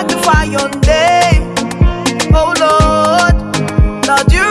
magnify your name. Oh Lord, Lord, you